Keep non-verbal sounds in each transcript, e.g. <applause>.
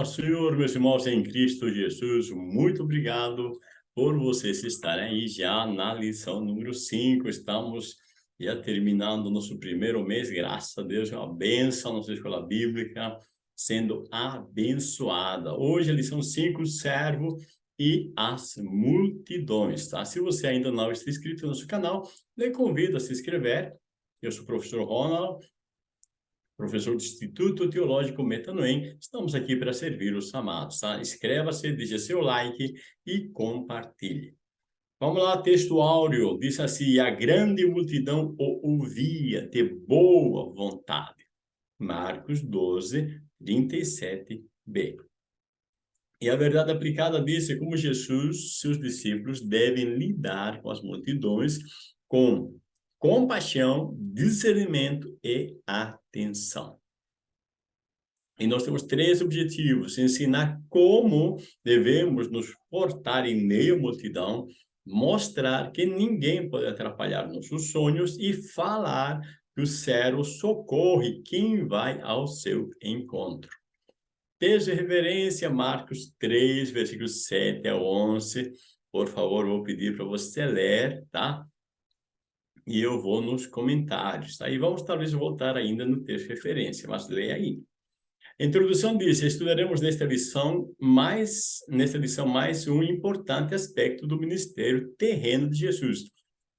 Paz Senhor, meus irmãos em Cristo Jesus, muito obrigado por vocês estarem aí já na lição número 5. Estamos já terminando nosso primeiro mês, graças a Deus, é uma benção nossa escola bíblica sendo abençoada. Hoje a lição 5, servo e as multidões, tá? Se você ainda não está inscrito no nosso canal, lhe convido a se inscrever. Eu sou o professor Ronald, professor do Instituto Teológico Metanoem. Estamos aqui para servir os amados, tá? Inscreva-se, deixe seu like e compartilhe. Vamos lá, texto áureo. Diz assim, a grande multidão o ouvia de boa vontade. Marcos 12, 37b. E a verdade aplicada é como Jesus, seus discípulos, devem lidar com as multidões com compaixão, discernimento e atenção. E nós temos três objetivos. Ensinar como devemos nos portar em meio à multidão, mostrar que ninguém pode atrapalhar nossos sonhos e falar que o céu socorre quem vai ao seu encontro. Texto de Marcos 3, versículos 7 a 11. Por favor, vou pedir para você ler, tá? E eu vou nos comentários. Aí vamos talvez voltar ainda no texto de referência, mas leia aí. A introdução diz, estudaremos nesta lição mais, nesta lição mais um importante aspecto do ministério terreno de Jesus,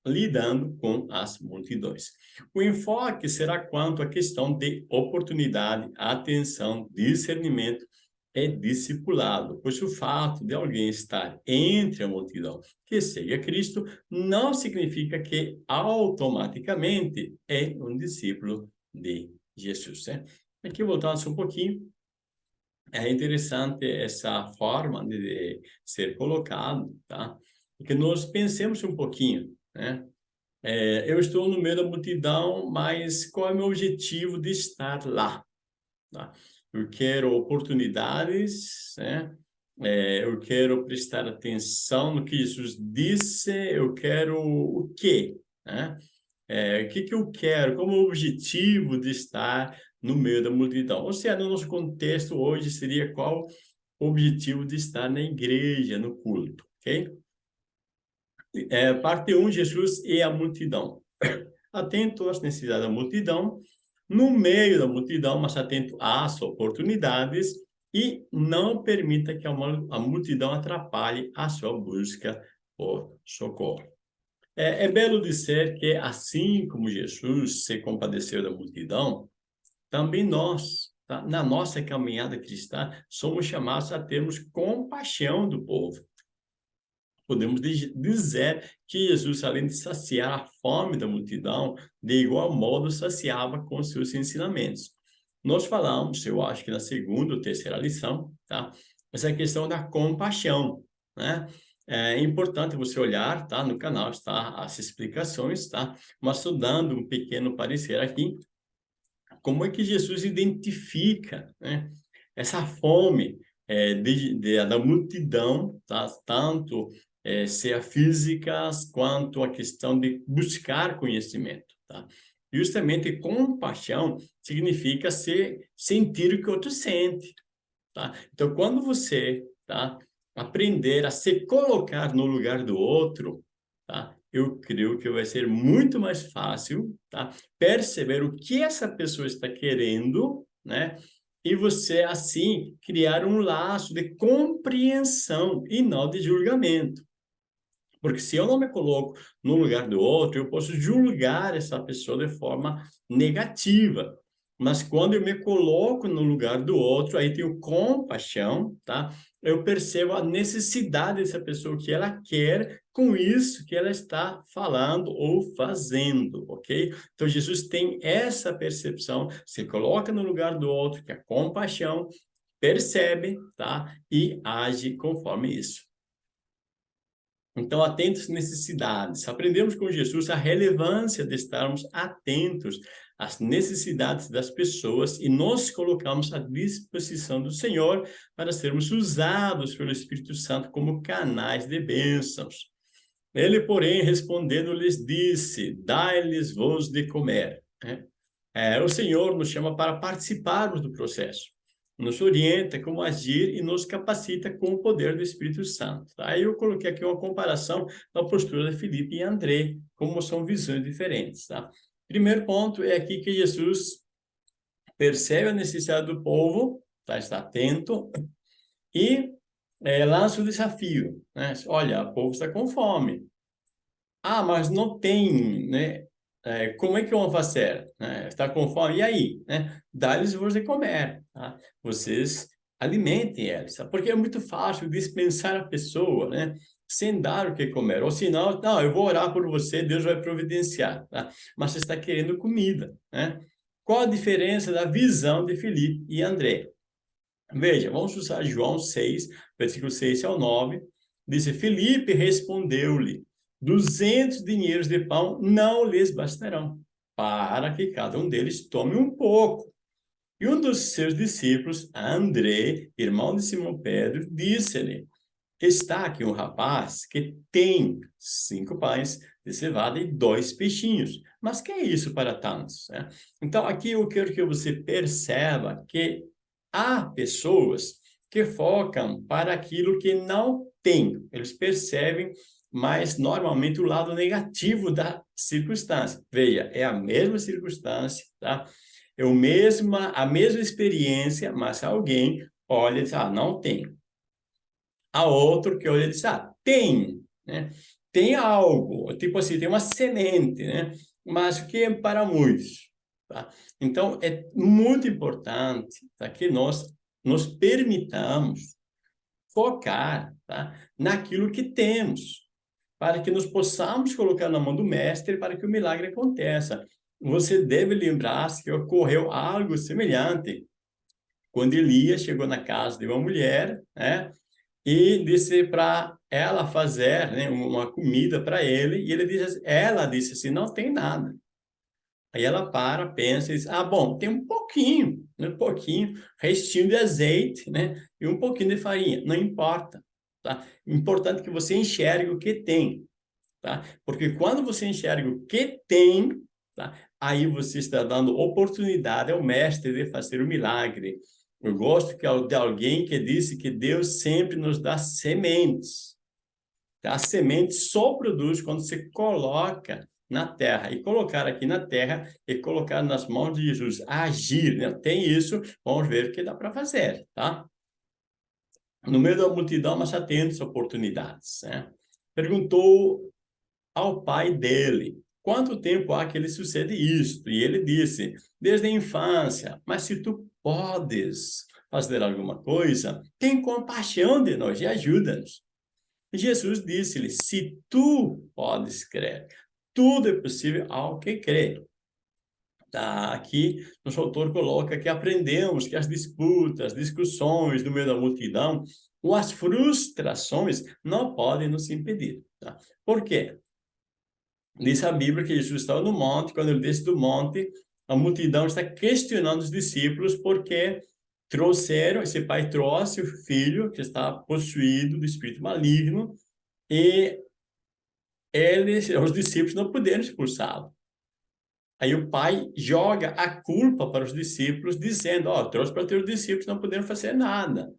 lidando com as multidões. O enfoque será quanto à questão de oportunidade, atenção, discernimento é discipulado, pois o fato de alguém estar entre a multidão que segue a Cristo não significa que automaticamente é um discípulo de Jesus. Né? Aqui voltando um pouquinho, é interessante essa forma de ser colocado, tá? Que nós pensemos um pouquinho, né? É, eu estou no meio da multidão, mas qual é o meu objetivo de estar lá? Tá? Eu quero oportunidades, né? É, eu quero prestar atenção no que Jesus disse, eu quero o quê? Né? É, o que, que eu quero, como objetivo de estar no meio da multidão. Ou seja, no nosso contexto hoje seria qual o objetivo de estar na igreja, no culto, ok? É, parte 1, um, Jesus e a multidão. <coughs> Atento às necessidades da multidão, no meio da multidão, mas atento às oportunidades e não permita que a, multidão atrapalhe a sua busca por socorro. É, é belo dizer que, assim como Jesus se compadeceu da multidão, também nós, tá? na nossa caminhada cristã, somos chamados a termos compaixão do povo podemos dizer que Jesus, além de saciar a fome da multidão, de igual modo saciava com seus ensinamentos. Nós falamos, eu acho que na segunda ou terceira lição, tá? Essa questão da compaixão, né? É importante você olhar, tá? No canal está as explicações, tá? Mas estou dando um pequeno parecer aqui, como é que Jesus identifica, né? Essa fome é, de, de, da multidão, tá? Tanto é, seja físicas quanto a questão de buscar conhecimento, tá? Justamente compaixão significa sentir o que o outro sente, tá? Então, quando você, tá? Aprender a se colocar no lugar do outro, tá? Eu creio que vai ser muito mais fácil, tá? Perceber o que essa pessoa está querendo, né? E você, assim, criar um laço de compreensão e não de julgamento. Porque se eu não me coloco no lugar do outro, eu posso julgar essa pessoa de forma negativa. Mas quando eu me coloco no lugar do outro, aí tenho compaixão, tá? Eu percebo a necessidade dessa pessoa, o que ela quer com isso que ela está falando ou fazendo, ok? Então, Jesus tem essa percepção, se coloca no lugar do outro, que é compaixão, percebe, tá? E age conforme isso. Então, atentos às necessidades. Aprendemos com Jesus a relevância de estarmos atentos às necessidades das pessoas e nos colocamos à disposição do Senhor para sermos usados pelo Espírito Santo como canais de bênçãos. Ele, porém, respondendo, lhes disse, dai-lhes vos de comer. É, o Senhor nos chama para participarmos do processo. Nos orienta como agir e nos capacita com o poder do Espírito Santo. Tá? Aí eu coloquei aqui uma comparação da postura de Felipe e André, como são visões diferentes. Tá? Primeiro ponto é aqui que Jesus percebe a necessidade do povo, tá? está atento, e é, lança o desafio. Né? Olha, o povo está com fome. Ah, mas não tem, né? É, como é que vão fazer? Né? Está com fome? E aí? Né? Dá-lhes você comer. Tá? Vocês alimentem eles. Tá? Porque é muito fácil dispensar a pessoa, né? Sem dar o que comer. Ou senão, não, eu vou orar por você, Deus vai providenciar. Tá? Mas você está querendo comida, né? Qual a diferença da visão de Felipe e André? Veja, vamos usar João 6, versículo 6 ao 9. Diz, Felipe respondeu-lhe, duzentos dinheiros de pão não lhes bastarão, para que cada um deles tome um pouco. E um dos seus discípulos, André, irmão de Simão Pedro, disse-lhe, está aqui um rapaz que tem cinco pães de cevada e dois peixinhos. Mas que é isso para tantos? Né? Então, aqui eu quero que você perceba que há pessoas que focam para aquilo que não tem. Eles percebem mas normalmente o lado negativo da circunstância. Veja, é a mesma circunstância, tá? É o mesma, a mesma experiência, mas alguém olha e diz, ah, não tem. A outro que olha e diz, ah, tem, né? Tem algo, tipo assim, tem uma semente, né? Mas que é para muitos, tá? Então, é muito importante tá? que nós nos permitamos focar tá? naquilo que temos para que nos possamos colocar na mão do mestre para que o milagre aconteça. Você deve lembrar-se que ocorreu algo semelhante quando Elias chegou na casa de uma mulher, né? E disse para ela fazer né, uma comida para ele, e ele disse, ela disse assim, não tem nada. Aí ela para, pensa e diz, ah, bom, tem um pouquinho, né, um pouquinho, restinho de azeite, né? E um pouquinho de farinha, não importa. Tá? Importante que você enxergue o que tem. Tá? Porque quando você enxerga o que tem, tá? aí você está dando oportunidade ao mestre de fazer o milagre. Eu gosto de alguém que disse que Deus sempre nos dá sementes. Tá? A semente só produz quando você coloca na terra. E colocar aqui na terra e colocar nas mãos de Jesus. Agir, né? Tem isso, vamos ver o que dá para fazer, tá? No meio da multidão, mas atento às oportunidades. Né? Perguntou ao pai dele, quanto tempo há que ele sucede isto? E ele disse, desde a infância, mas se tu podes fazer alguma coisa, tem compaixão de nós e ajuda-nos. Jesus disse-lhe, se tu podes crer, tudo é possível ao que crê. Tá? Aqui, nosso autor coloca que aprendemos que as disputas, discussões no meio da multidão, ou as frustrações não podem nos impedir. Tá? Por quê? Diz a Bíblia que Jesus estava no monte, quando ele desce do monte, a multidão está questionando os discípulos porque trouxeram, esse pai trouxe o filho que está possuído do espírito maligno e eles, os discípulos não puderam expulsá-lo. Aí o pai joga a culpa para os discípulos, dizendo, ó, oh, trouxe para teus discípulos, não puderam fazer nada.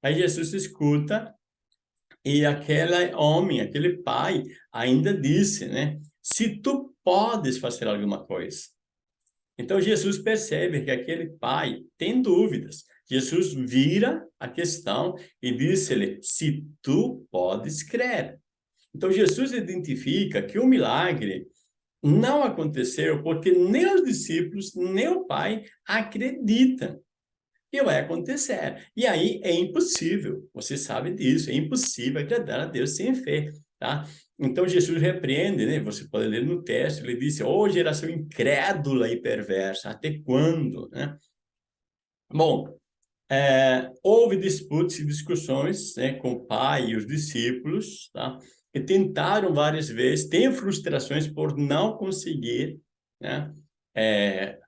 Aí Jesus escuta e aquele homem, aquele pai, ainda disse, né? Se tu podes fazer alguma coisa. Então Jesus percebe que aquele pai tem dúvidas. Jesus vira a questão e disse-lhe, se tu podes crer. Então Jesus identifica que o milagre não aconteceu porque nem os discípulos, nem o pai acreditam que vai acontecer. E aí é impossível, você sabe disso, é impossível agradar a Deus sem fé, tá? Então Jesus repreende, né? Você pode ler no texto, ele disse, ô oh, geração incrédula e perversa, até quando, né? Bom, é, houve disputas e discussões né, com o pai e os discípulos, tá? Que tentaram várias vezes, têm frustrações por não conseguir né, é,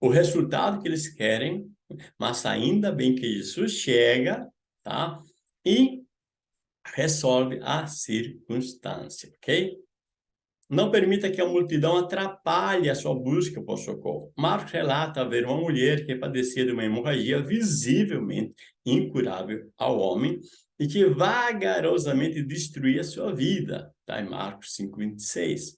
o resultado que eles querem, mas ainda bem que Jesus chega tá, e resolve a circunstância, ok? Não permita que a multidão atrapalhe a sua busca por socorro. Marcos relata haver uma mulher que padecia de uma hemorragia visivelmente incurável ao homem e que vagarosamente destruía a sua vida. Está em Marcos 5,26.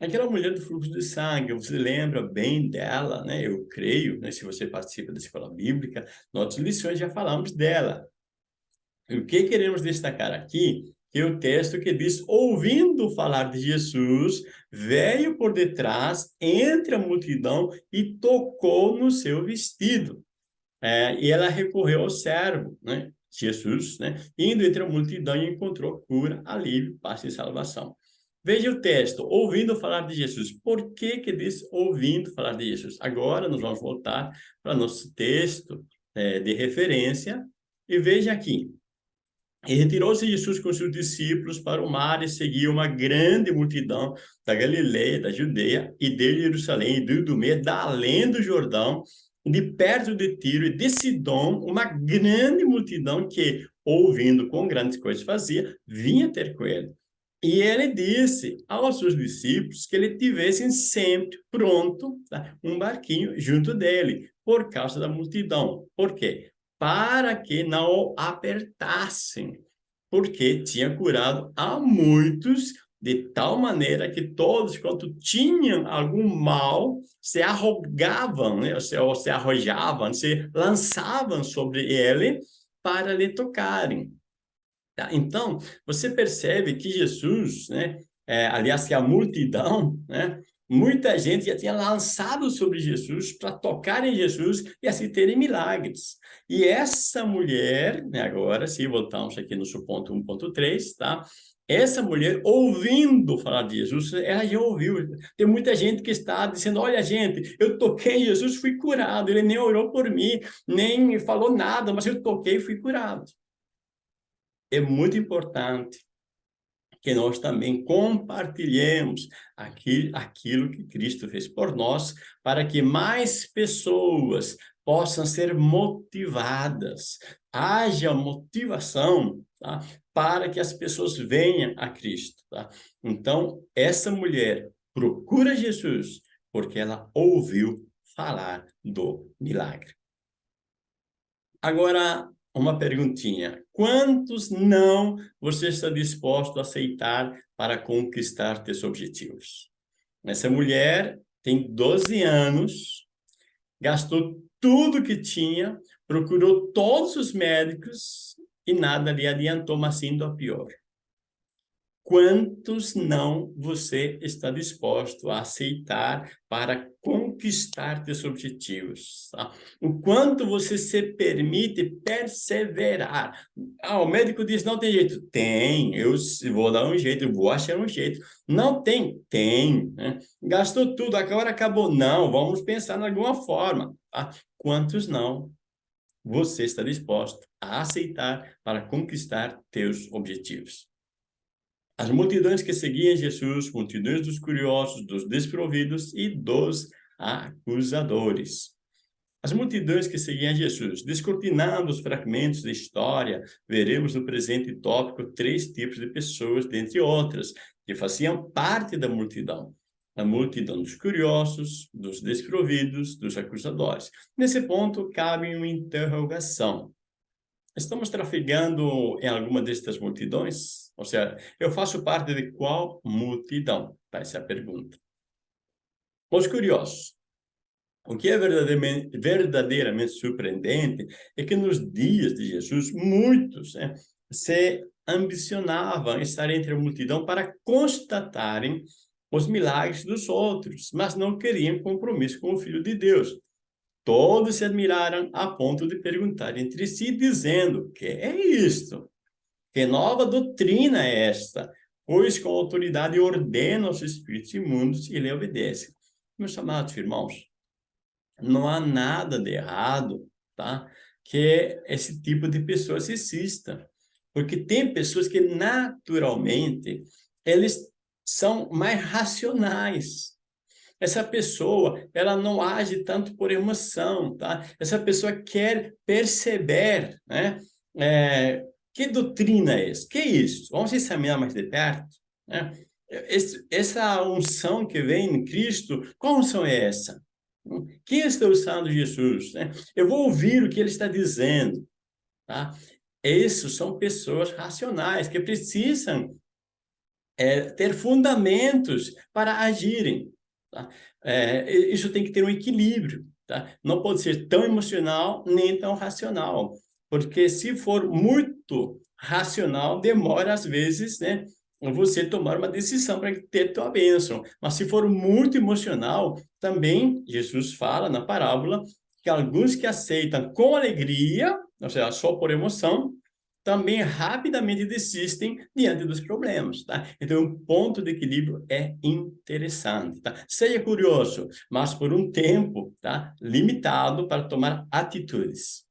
Aquela mulher do fluxo de sangue, você lembra bem dela, né? Eu creio, né? se você participa da escola bíblica, nossas lições já falamos dela. O que queremos destacar aqui que o texto que diz, ouvindo falar de Jesus, veio por detrás, entre a multidão, e tocou no seu vestido. É, e ela recorreu ao servo, né? Jesus, né? indo entre a multidão e encontrou cura, alívio, paz e salvação. Veja o texto, ouvindo falar de Jesus. Por que que diz ouvindo falar de Jesus? Agora nós vamos voltar para nosso texto é, de referência e veja aqui. E retirou-se Jesus com seus discípulos para o mar e seguia uma grande multidão da Galileia, da Judeia e de Jerusalém, e do Idumea, da além do Jordão, de perto de Tiro e de Sidom, uma grande multidão que, ouvindo com grandes coisas fazia, vinha ter com ele. E ele disse aos seus discípulos que ele tivessem sempre pronto tá, um barquinho junto dele, por causa da multidão. Por quê? Para que não o apertassem, porque tinha curado a muitos de tal maneira que todos, quando tinham algum mal, se arrogavam, né? ou, se, ou se arrojavam, se lançavam sobre ele para lhe tocarem. Tá? Então, você percebe que Jesus, né? É, aliás, que a multidão, né? Muita gente já tinha lançado sobre Jesus para tocar em Jesus e assim terem milagres. E essa mulher, né, agora se voltamos aqui no seu ponto 1.3, tá? Essa mulher, ouvindo falar de Jesus, ela já ouviu. Tem muita gente que está dizendo, olha gente, eu toquei em Jesus, fui curado. Ele nem orou por mim, nem falou nada, mas eu toquei e fui curado. É muito importante que nós também compartilhemos aquilo, aquilo que Cristo fez por nós, para que mais pessoas possam ser motivadas, haja motivação tá? para que as pessoas venham a Cristo. Tá? Então, essa mulher procura Jesus porque ela ouviu falar do milagre. Agora, uma perguntinha. Quantos não você está disposto a aceitar para conquistar teus objetivos? Essa mulher tem 12 anos, gastou tudo que tinha, procurou todos os médicos e nada lhe adiantou, mas indo a pior. Quantos não você está disposto a aceitar para conquistar seus objetivos? Tá? O quanto você se permite perseverar? Ah, o médico diz, não tem jeito. Tem, eu vou dar um jeito, vou achar um jeito. Não tem? Tem. Né? Gastou tudo, agora acabou. Não, vamos pensar de alguma forma. Tá? Quantos não você está disposto a aceitar para conquistar teus objetivos? As multidões que seguiam Jesus, multidões dos curiosos, dos desprovidos e dos acusadores. As multidões que seguiam Jesus, descortinando os fragmentos da história, veremos no presente tópico três tipos de pessoas, dentre outras, que faziam parte da multidão. A multidão dos curiosos, dos desprovidos, dos acusadores. Nesse ponto, cabe uma interrogação. Estamos trafegando em alguma destas multidões? Ou seja, eu faço parte de qual multidão? Tá, essa é a pergunta. Os curiosos. O que é verdadeiramente, verdadeiramente surpreendente é que nos dias de Jesus, muitos né, se ambicionavam estar entre a multidão para constatarem os milagres dos outros, mas não queriam compromisso com o Filho de Deus. Todos se admiraram a ponto de perguntar entre si, dizendo, que é isto? Que nova doutrina é esta? Pois com autoridade ordena os espíritos imundos e lhe obedecem. Meus amados irmãos, não há nada de errado, tá? Que esse tipo de pessoas exista. Porque tem pessoas que naturalmente, eles são mais racionais. Essa pessoa, ela não age tanto por emoção, tá? Essa pessoa quer perceber, né? É, que doutrina é essa? Que é isso? Vamos examinar mais de perto, né? esse, essa unção que vem em Cristo, qual unção é essa? Quem está usando Jesus? Né? Eu vou ouvir o que ele está dizendo. Tá? Esses são pessoas racionais que precisam é, ter fundamentos para agirem. Tá? É, isso tem que ter um equilíbrio. Tá? Não pode ser tão emocional nem tão racional. Porque se for muito racional, demora às vezes, né? Você tomar uma decisão para ter tua bênção. Mas se for muito emocional, também Jesus fala na parábola que alguns que aceitam com alegria, ou seja, só por emoção, também rapidamente desistem diante dos problemas, tá? Então, o ponto de equilíbrio é interessante, tá? Seja curioso, mas por um tempo, tá? Limitado para tomar atitudes.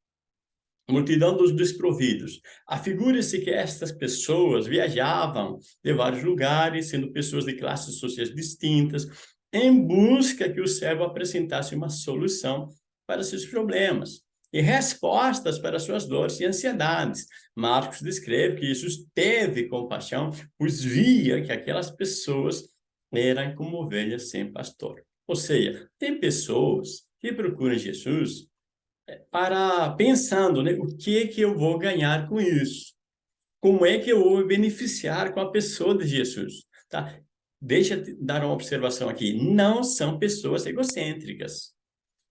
Multidão dos desprovidos. Afigure-se que estas pessoas viajavam de vários lugares, sendo pessoas de classes sociais distintas, em busca que o servo apresentasse uma solução para seus problemas e respostas para suas dores e ansiedades. Marcos descreve que Jesus teve compaixão, pois via que aquelas pessoas eram como ovelhas sem pastor. Ou seja, tem pessoas que procuram Jesus eh, para pensando, né, o que que eu vou ganhar com isso? Como é que eu vou me beneficiar com a pessoa de Jesus? Tá? Deixa eu dar uma observação aqui. Não são pessoas egocêntricas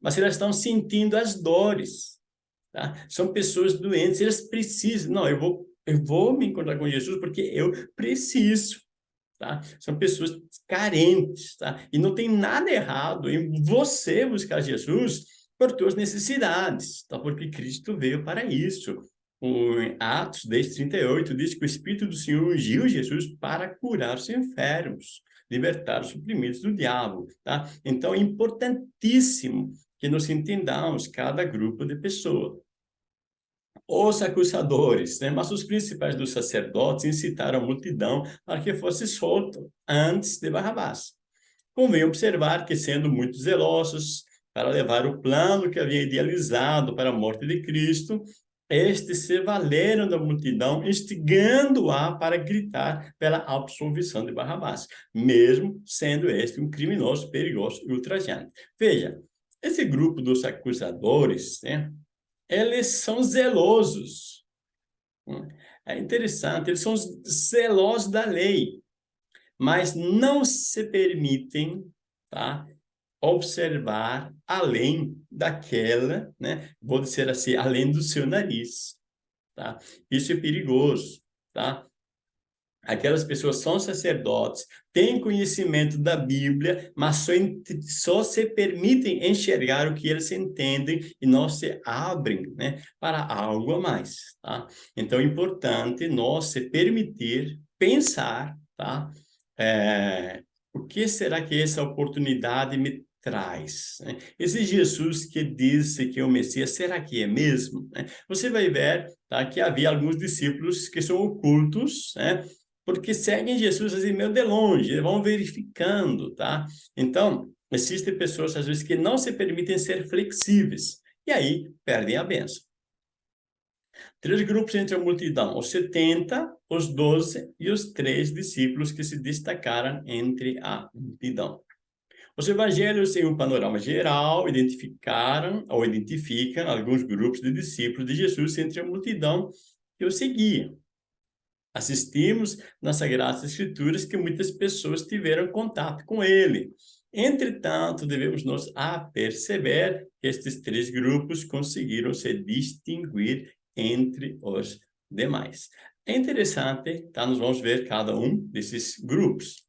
mas elas estão sentindo as dores. Tá? São pessoas doentes, elas precisam. Não, eu vou, eu vou me encontrar com Jesus porque eu preciso. Tá? São pessoas carentes. Tá? E não tem nada errado em você buscar Jesus por suas necessidades, tá? porque Cristo veio para isso. O Atos 10, 38 diz que o Espírito do Senhor ungiu Jesus para curar os enfermos, libertar os oprimidos do diabo. Tá? Então, é importantíssimo que nos entendamos cada grupo de pessoa. Os acusadores, né? mas os principais dos sacerdotes incitaram a multidão para que fosse solto antes de Barrabás. Convém observar que, sendo muito zelosos para levar o plano que havia idealizado para a morte de Cristo, estes se valeram da multidão, instigando-a para gritar pela absolvição de Barrabás, mesmo sendo este um criminoso, perigoso e ultrajante. Veja, esse grupo dos acusadores, né, eles são zelosos. É interessante, eles são zelosos da lei, mas não se permitem tá, observar além daquela, né, vou dizer assim, além do seu nariz. Tá? Isso é perigoso. Tá? Aquelas pessoas são sacerdotes, têm conhecimento da Bíblia, mas só, só, se permitem enxergar o que eles entendem e não se abrem né, para algo a mais. Tá? Então, é importante nós se permitir pensar tá? É, o que será que essa oportunidade me traz. Né? Esse Jesus que disse que é o Messias, será que é mesmo? Né? Você vai ver tá, que havia alguns discípulos que são ocultos, né? Porque seguem Jesus assim meio de longe, vão verificando, tá? Então, existem pessoas às vezes que não se permitem ser flexíveis e aí perdem a benção. Três grupos entre a multidão, os 70, os 12 e os três discípulos que se destacaram entre a multidão. Os evangelhos, em um panorama geral, identificaram ou identificam alguns grupos de discípulos de Jesus entre a multidão que o seguiam. Assistimos nas Sagradas Escrituras que muitas pessoas tiveram contato com ele. Entretanto, devemos nos aperceber que estes três grupos conseguiram se distinguir entre os demais. É interessante, tá? Nós vamos ver cada um desses grupos.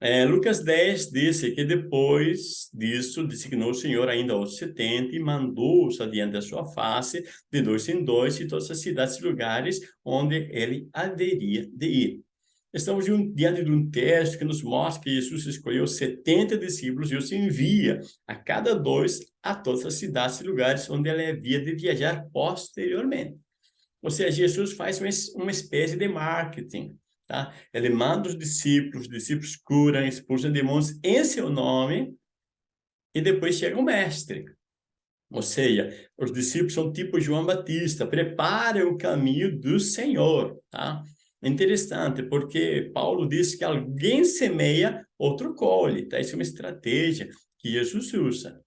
É, Lucas 10 disse que depois disso designou o Senhor ainda os 70 e mandou-os adiante da sua face, de dois em dois, e todas as cidades e lugares onde ele haveria de ir. Estamos diante de um texto que nos mostra que Jesus escolheu 70 discípulos e os envia a cada dois a todas as cidades e lugares onde ele havia de viajar posteriormente. Ou seja, Jesus faz uma espécie de marketing Tá? Ele manda os discípulos, os discípulos curam, expulsam demônios em seu nome, e depois chega o mestre. Ou seja, os discípulos são tipo João Batista, preparem o caminho do Senhor. Tá? Interessante, porque Paulo diz que alguém semeia, outro colhe. Tá? Isso é uma estratégia que Jesus usa.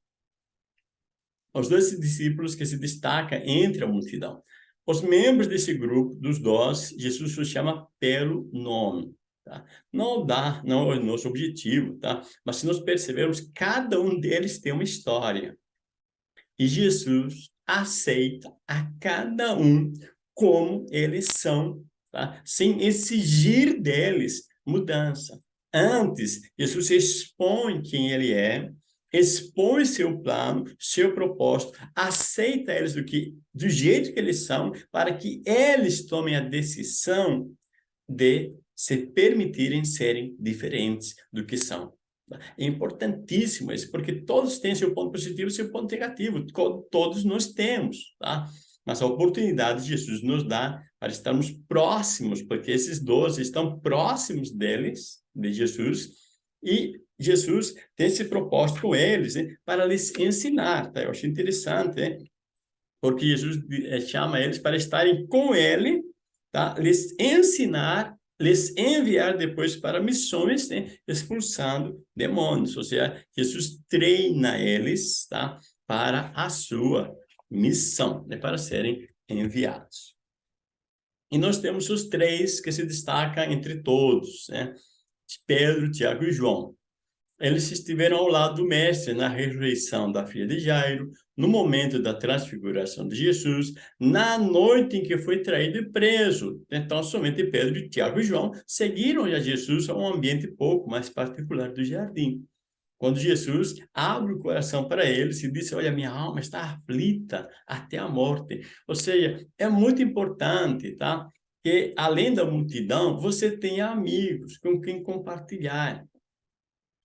Os dois discípulos que se destacam entre a multidão. Os membros desse grupo, dos dois, Jesus os chama pelo nome. Tá? Não dá, não é o nosso objetivo, tá? Mas se nós percebermos, cada um deles tem uma história. E Jesus aceita a cada um como eles são, tá? sem exigir deles mudança. Antes, Jesus expõe quem ele é, expõe seu plano, seu propósito, aceita eles do, que, do jeito que eles são, para que eles tomem a decisão de se permitirem serem diferentes do que são. É importantíssimo isso, porque todos têm seu ponto positivo e seu ponto negativo, todos nós temos, tá? Mas a oportunidade Jesus nos dá para estarmos próximos, porque esses doze estão próximos deles, de Jesus, e Jesus tem esse propósito com eles, né, para lhes ensinar, tá? Eu acho interessante, né? porque Jesus eh, chama eles para estarem com ele, tá? Lhes ensinar, lhes enviar depois para missões, né? expulsando demônios, ou seja, Jesus treina eles, tá? Para a sua missão, né? Para serem enviados. E nós temos os três que se destacam entre todos, né? Pedro, Tiago e João. Eles estiveram ao lado do mestre na ressurreição da filha de Jairo, no momento da transfiguração de Jesus, na noite em que foi traído e preso. Então, somente Pedro, Tiago e João seguiram a Jesus a um ambiente pouco mais particular do jardim. Quando Jesus abre o coração para eles e diz, olha, minha alma está aflita até a morte. Ou seja, é muito importante, tá? Que além da multidão, você tenha amigos com quem compartilhar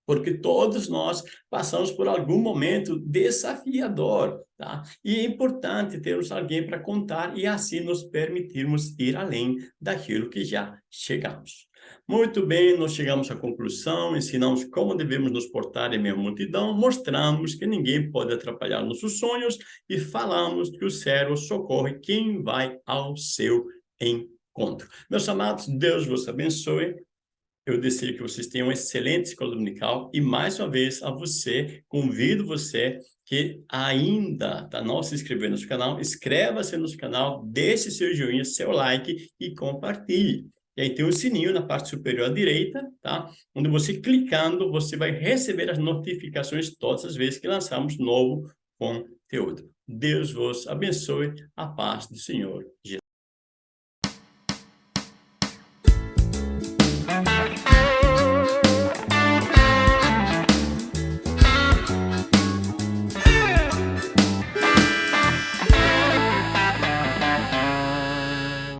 porque todos nós passamos por algum momento desafiador, tá? E é importante termos alguém para contar e assim nos permitirmos ir além daquilo que já chegamos. Muito bem, nós chegamos à conclusão, ensinamos como devemos nos portar em meio à multidão, mostramos que ninguém pode atrapalhar nossos sonhos e falamos que o céu socorre quem vai ao seu encontro. Meus amados, Deus vos abençoe. Eu desejo que vocês tenham um excelente escola dominical e, mais uma vez, a você, convido você que ainda tá, não se inscreveu no canal, inscreva-se no canal, deixe seu joinha, seu like e compartilhe. E aí tem um sininho na parte superior à direita, tá? Onde você clicando, você vai receber as notificações todas as vezes que lançamos novo conteúdo. Deus vos abençoe, a paz do Senhor Jesus.